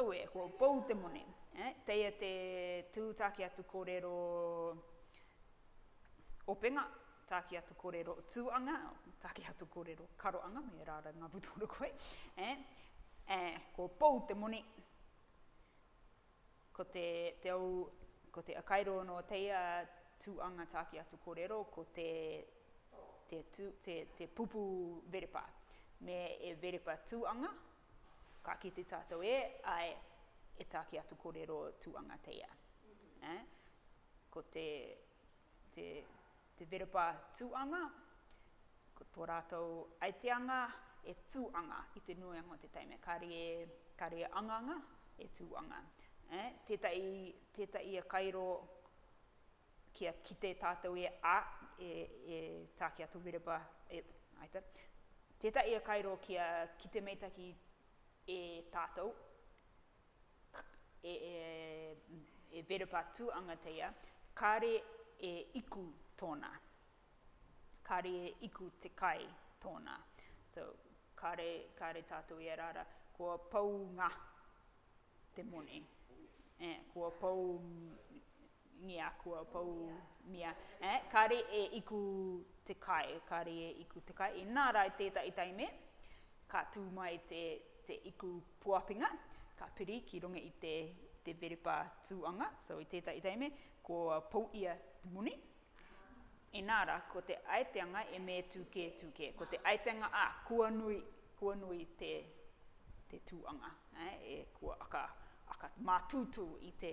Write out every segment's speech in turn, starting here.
Aue, ko Poutemone. Teia te tūtaki atu korero openga, taki atu korero tuanga, taki atu korero karoanga, me rara nga putoru koe. Ko Poutemone. Ko te, te ou, ko te akairo no teia tu anga taki atu korero ko te, te tu, te, te pupu verepa. Me e verepa tu anga, ka kite tatou e, ae, e taki atu korero tu anga teia. Eh? Ko te, te, Developer Tūanga, ko tō rātou aiteanga e tū anga i te nuianga o te taime, kāre e, kāre e angaanga, e tū anga. Eh, tētahi, tētahi e kairo kia kite tātou e, a, e, e tā ki a Developer, e, ai tā, tētahi e kairo kia kite meitaki e tātou, e verepa atu anga te ia, kare e iku tona, kare e iku te kai tona. So, kare, kare tatou i ara ara, kua pou nga te moni, e, kua pou Mia, kua pou, mia, ē, kāre e iku te kai, kāre e iku te kai, inā rā i tētahi taime, ka tū mai te, te iku puapinga, ka piri ki runga i te, i te verepa tūanga, so i tētahi taime, kua pou ia te moni, inā rā, ko te aiteanga e me tū kē, tū kē, ko te aiteanga, ā, kua nui, kua nui te, te tūanga, ē, e kua aka, aka mātūtū i te,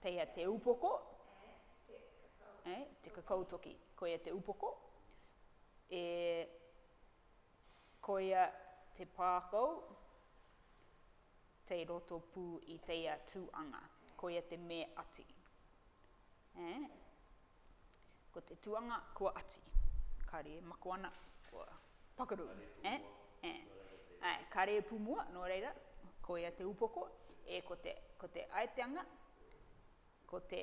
Kei ia te upoko, te kakou toki, ko ia te upoko, e, ko ia te pākou kei roto pū i teia tū anga, ko ia te me ati. Ē, ko te tuanga kua ati. Kare makoana kua pakaru. Ē, ē. Ē, kare pumua, nō reira, koia te upoko. Ē, ko te, ko te aiteanga, ko te,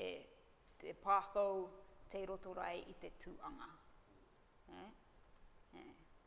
te pākau kei roto rae i te tuanga. Ē, ē.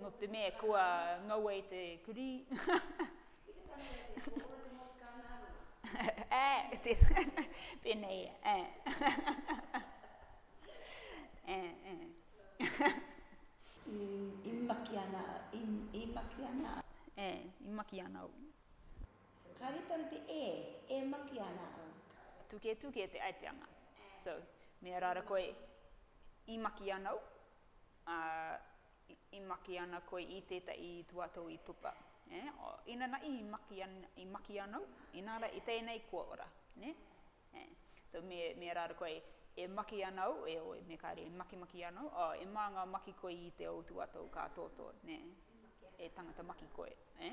Nō te mea kua ngaua e te kurī. I te taha ia te kōkoro te motuka nā runga. Ā, pēnei ia. Ā. Ā, ā. I maki ana, i maki ana. Ā, i maki ana au. Kāre tonu te e, e maki ana au. Tuketuke te aiteanga. So, me ara ra koe, i maki ana au. Ā, i maki ana koe i tētahi tuatohu i tupa, nē? Ā, inanahi i maki, i maki ana au, inā rā, i tēnei kua ora, nē? Ē. So, me, me raro koe, e maki ana au, heoi, me kāre e makimaki ana au, ā, e mānga maki koe i te ou tuatohu ka tōtō, nē? E tangata maki koe, ē?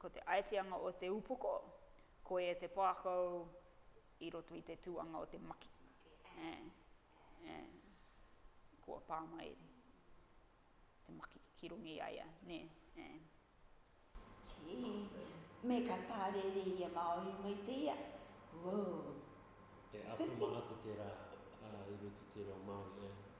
Ko te aiteanga o te upoko, ko ia te pākau i roto i te tūanga o te maki. Kua pā mai te maki ki runga i a ia, nē. Me ka tārere i a Māori mai te ia, woo. E āta mā atu tērā i roto i te reo Māori, e.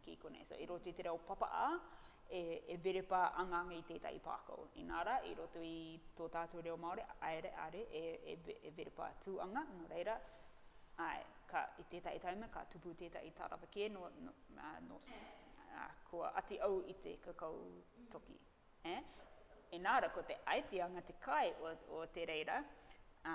Ki konei. So, i roto i te reo papa a, e, e verepa angaanga i tētahi pākau. Inā rā, i roto i tō tātou reo Māori, aere, are, e, e, e verepa tūanga, nō reira, āe, ka, i tētahi taime ka tupu tētahi tārawa kē nō, nō, ā, nō, ā, kua ati au i te kakau toki. E? Inā rā, ko te aiteanga te kai o, o te reira, ā,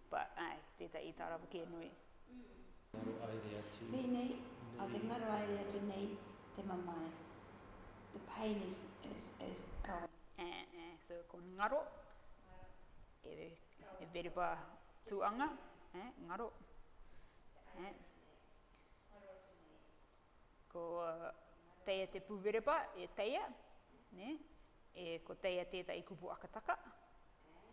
But, ae, tetahi tarapu kē nui. Ngaro aere atu. Pēnei, a te ngaro aere atu nei te mamae. The pain is, is, is gone. Ae, ae, so ko ngaro, he verba tuanga, ae, ngaro, ae. Ko teia te puvereba, e teia, nē, e, ko teia tētahi kupu akataka,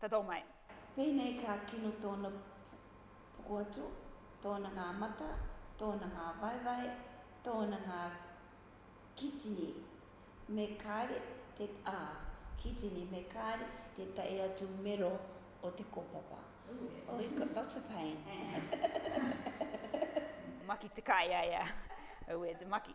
Tadou mai. Pēnei ka kino tōna poko atu, tōna ngā mata, tōna ngā waewae, tōna ngā kitini me kāre te, ah, kitini me kāre te tae atu mero o te kōpapa. Oh, he's got lots of pain. Maki te kāea ia. Aue, te maki.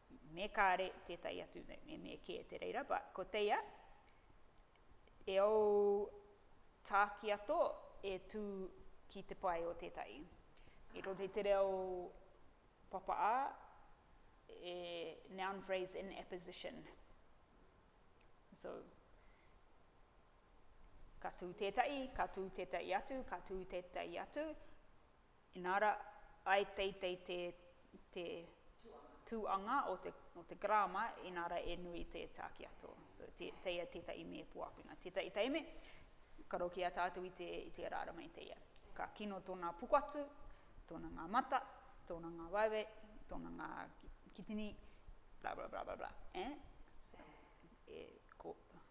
me kare tētahi atu, me me kē te reira, but ko teia, e ou tākiato e tū ki te pae o tētahi. I roto i te reo papaa, e noun phrase in apposition. So, ka tū tētahi, ka tū tētahi atu, ka tū tētahi atu, Inā ra, ae teitei te, te tuanga o te, o te grama, inā ra e nui te takiato. So, te, teia tetahi me poapina. Tetahi teime, karoki a tatou i te, i te ra ra mei teia. Ka kino tona pukatu, tona nga mata, tona nga wawe, tona nga kitini, blah blah blah blah blah, eh? So, e, ko,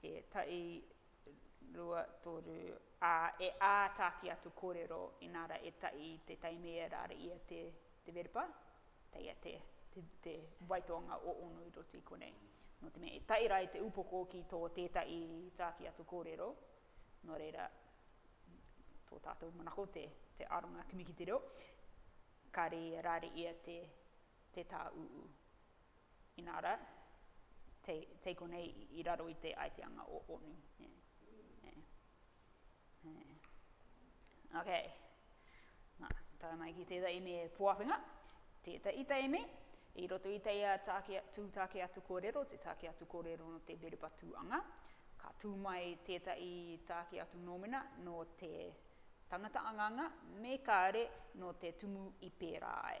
e tahi, rua, toru, ā, e āta ki atu kōrero, inā rā e tahi i te taimiera i a te Te Verepa, tahi a te, te, te waitoanga o Onui Roti konei. Nō te mea e tahi rā i te upoko ki tō tētahi tā ki atu kōrero, nō reira, tō tātou manako te, te aronga kimi ki te reo, kāre i a rāre i a te, te tā ūū. Inā rā, tei konei i raro i te aiteanga o Onu. Ok, nā, tae mai ki tētahi me Poawhenga, tētahi teine, i roto i teia tāke, tū tāke atu kōrero, te tāke atu kōrero no te Berepa tūanga, ka tū mai tētahi tāke atu nōmina nō te tangata anganga, me kāre nō te tumu i pērā ai.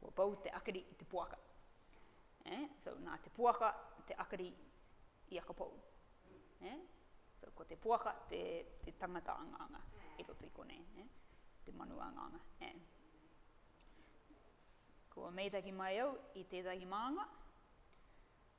Kua pau te akiri i te poaka. Eh? So, nā te poaka te akiri i aka pou. Eh? So, ko te poaka te, te tangata anganga i roto i konei. Eh? Te manu anganga. Eh? Kua meitaki mai au i tētahi mānga.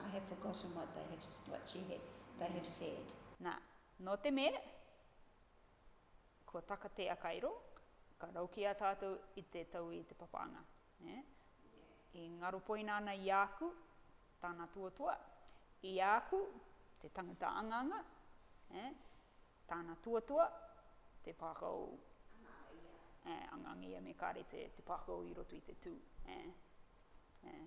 I have forgotten what they have, what she had, they have said. Na, no te me kua taka te akairo, ka raukia tatou i te tau i te papanga. Eh? E ngaropoina ana i a aku, tana tuatoa, i a aku, te tangata angaanga, eh? tana tuatoa, te pakao, eh, angaanga ia me kare te, te pakao i roto i te tu. Eh? Eh?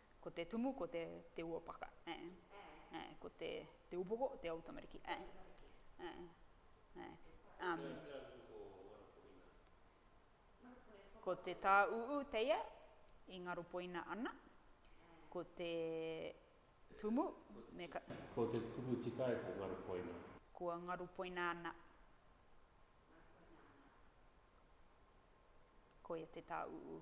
Ko te tumu ko te te ua paka eh eh ko te te upoko te ou tamariki eh eh eh ko te ta uu teia i ngaropoina ana ko te tumu me ka Ko te kupu tika e ko ngaropoina. Kua ngaropoina ana koia te ta uu.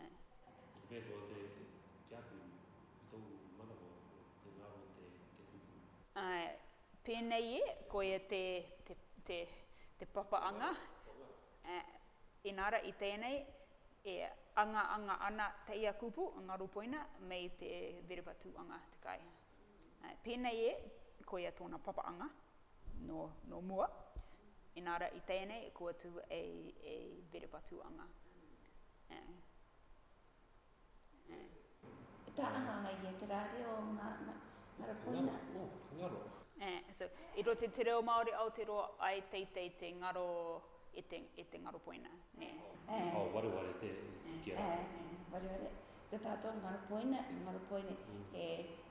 eh. Ki where koa te ki aku i tou manawa te ngaro te te kupu. Eh, penei e, koia te te te te papa anga, eh, inara i tenei e anga anga ana teia kupu ngaro poina mei te vereva tu anga te kai. Pēnei e, koia tōna papaanga nō, nō mua, inā ra i teia nei kua tū e, e Verepatūanga. Eh. Eh. E tā ana ana ia te rā reo o ngā, ngā, ngā rapoina. Ngaro, oh, ngaro. Eh, so, i roto te reo Māori Aoteroa ae teitei te ngaro e te, e te ngaropoina, nē. Eh. Oh, wareware te, kia rā. Eh, wareware. Te tātau ngaro poina i ngaro poina he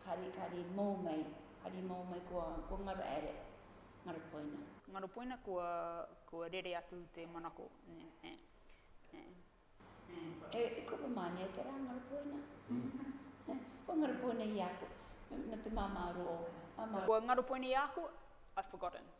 kari kari mou mai kari mou mai kua kua ngaro aere ngaro poina. Ngaro poina kua kua rere atu te manako ne he he. E kupu mānia te rā ngaro poina kua ngaro poina i aku no te māmā rō māmā. Kua ngaro poina i aku I've forgotten.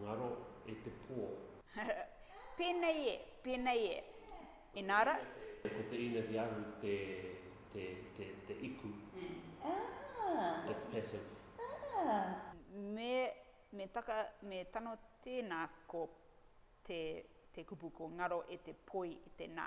Ngaro e te pō. Pēnei e, pēnei e. Inā rā. Ko te ine te ahu te, te, te, te iku. Te passive. Me, me taka, me tano tēnā ko te, te kupu ko ngaro e te poi i te nā.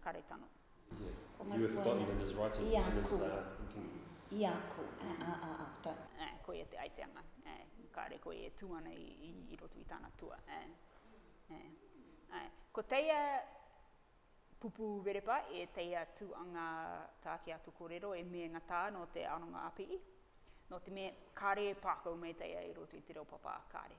karetano. Koia te aiteanga, kāre koe e tū ana i roto i tāna tua. Ko teia pupu werepa e teia tū anga tā ki a tō korero e meenga tā nō te aronga a Pii. Nō te mea, kāre e pākau mai teia i roto i te reo papa, kāre.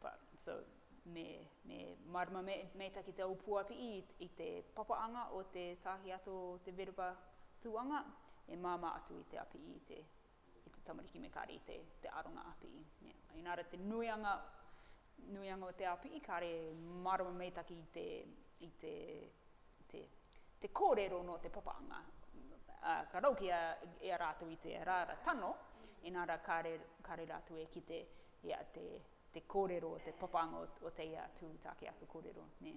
But, so, me, me marama me, meita ki te aupuapii i te papaanga o te tahi ato o te verba tuanga, e mama atu i te apii i te, i te tamariki me kare i te, te aronga apii. Yeah. Inara te nuianga, nuianga o te apii kare marama meita ki te, i te, te, te korero no te papaanga. Uh, ka rau ki a, i a ratou i te araara tano, inara kare, kare ratou e kite ia te korero, te papanga o teia atu take atu korero, ne.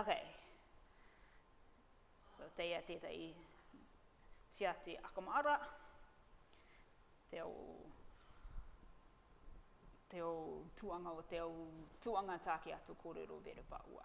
Ok. Ko teia tetahi tiati akamara, te au, te au tuanga o te au tuanga take atu korero verepa ua.